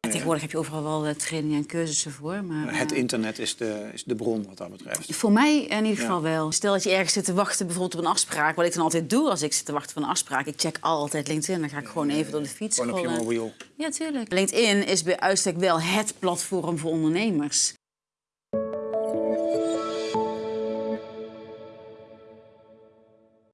Tegenwoordig heb je overal wel eh, trainingen en cursussen voor. Maar, Het eh, internet is de, is de bron wat dat betreft. Voor mij in ieder geval wel. Stel dat je ergens zit te wachten bijvoorbeeld op een afspraak. Wat ik dan altijd doe als ik zit te wachten op een afspraak. Ik check altijd LinkedIn. Dan ga ik gewoon even door de fiets Gewoon op je mobiel. Ja, tuurlijk. LinkedIn is bij uitstek wel het platform voor ondernemers.